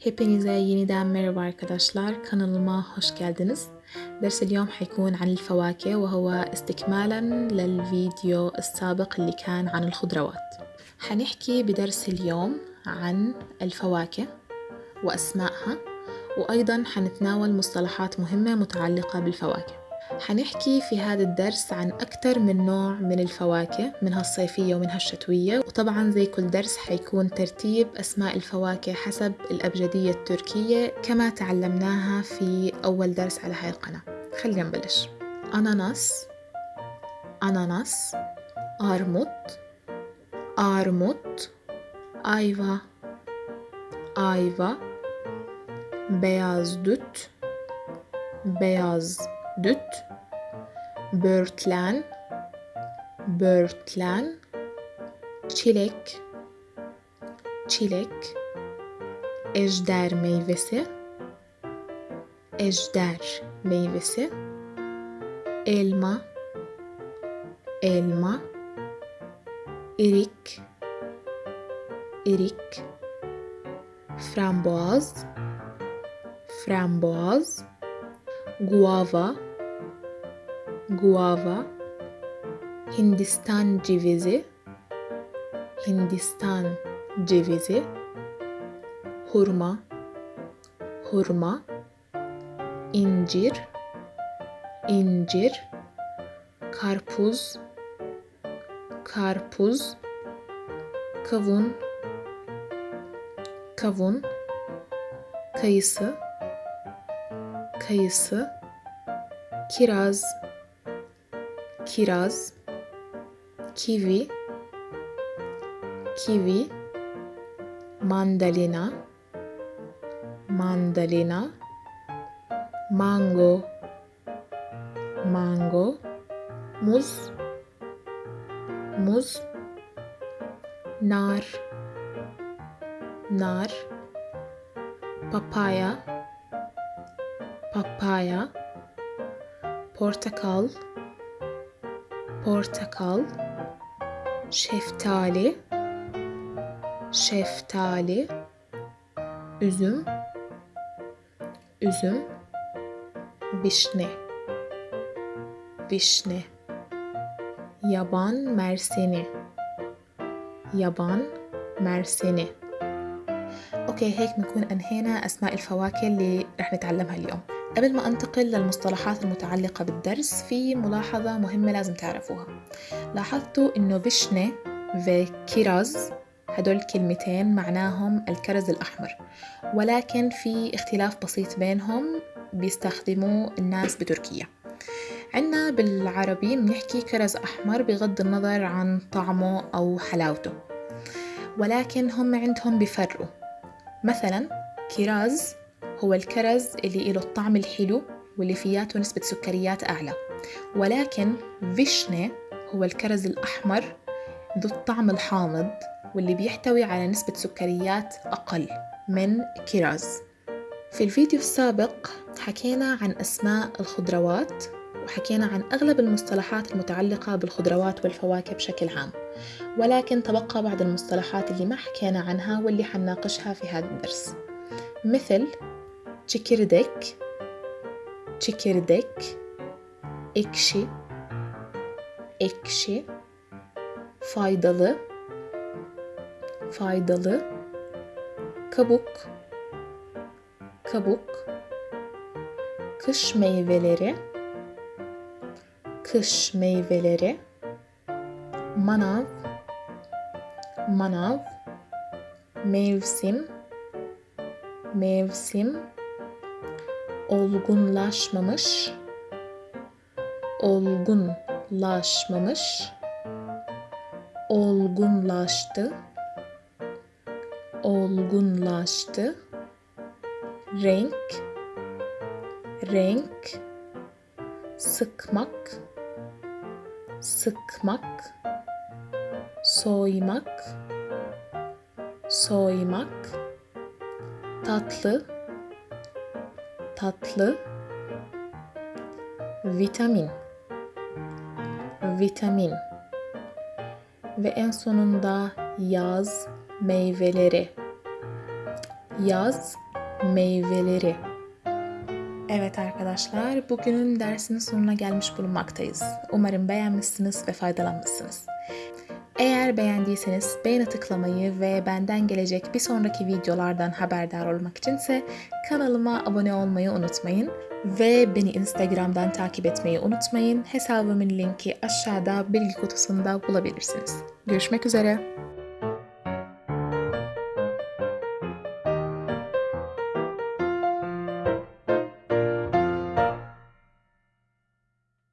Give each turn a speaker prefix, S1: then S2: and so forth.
S1: Hepinize yeniden merhaba arkadaşlar. Kanalıma hoş geldiniz. درس اليوم حيكون عن الفواكه وهو استكمالا للفيديو السابق اللي كان عن الخضروات حنحكي بدرس اليوم عن الفواكه وأسمائها وأيضا حنتناول مصطلحات مهمة متعلقة بالفواكه حنحكي في هذا الدرس عن أكثر من نوع من الفواكه منها الصيفية ومنها الشتوية. وطبعا زي كل درس حيكون ترتيب أسماء الفواكه حسب الأبجدية التركية كما تعلمناها في أول درس على هاي القناة. خلينا نبلش. أناناس أناناس أرمط أرمط أيفا أيفا beyaz düt beyaz düt börtlen börtlen çilek. Çilek. Ejder meyvesi. Ejder meyvesi. Elma. Elma. Erik erik framboaz. Framboaz. Guava guava Hindistan cevizi Hindistan cevizi hurma hurma incir incir karpuz karpuz kavun kavun kayısı kayısı kiraz kiraz kivi kivi mandalina mandalina mango mango muz muz nar nar papaya papaya portakal portakal şeftali şeftali üzüm üzüm vişne vişne yaban merseni yaban merseni أوكي هيك بنكون انهينا اسماء الفواكه اللي رح نتعلمها اليوم قبل ما أنتقل للمصطلحات المتعلقة بالدرس في ملاحظة مهمة لازم تعرفوها. لاحظتوا إنه فيشنة وكيراز هدول كلمتين معناهم الكرز الأحمر. ولكن في اختلاف بسيط بينهم بيستخدموه الناس بتركيا. عنا بالعربي بنحكي كرز أحمر بغض النظر عن طعمه أو حلاوته. ولكن هم عندهم بيفرقوا مثلا كيراز هو الكرز اللي له الطعم الحلو واللي فياته نسبة سكريات أعلى. ولكن فيشنة هو الكرز الأحمر ذو الطعم الحامض واللي بيحتوي على نسبة سكريات أقل من كيراز في الفيديو السابق حكينا عن أسماء الخضروات وحكينا عن أغلب المصطلحات المتعلقة بالخضروات والفواكه بشكل عام. ولكن تبقى بعض المصطلحات اللي ما حكينا عنها واللي حنناقشها في هذا الدرس. مثل çekirdek çekirdek ekşi ekşi faydalı faydalı kabuk kabuk kış meyveleri kış meyveleri manav manav mevsim mevsim olgunlaşmamış olgunlaşmamış olgunlaştı olgunlaştı. Renk renk sıkmak sıkmak soymak soymak tatlı tatlı vitamin vitamin ve en sonunda yaz meyveleri yaz meyveleri. Evet arkadaşlar, bugünün dersinin sonuna gelmiş bulunmaktayız. Umarım beğenmişsiniz ve faydalanmışsınız. Eğer beğendiyseniz beğene tıklamayı ve benden gelecek bir sonraki videolardan haberdar olmak içinse kanalıma abone olmayı unutmayın ve beni Instagram'dan takip etmeyi unutmayın. Hesabımın linki aşağıda bilgi kutusunda bulabilirsiniz. Görüşmek üzere.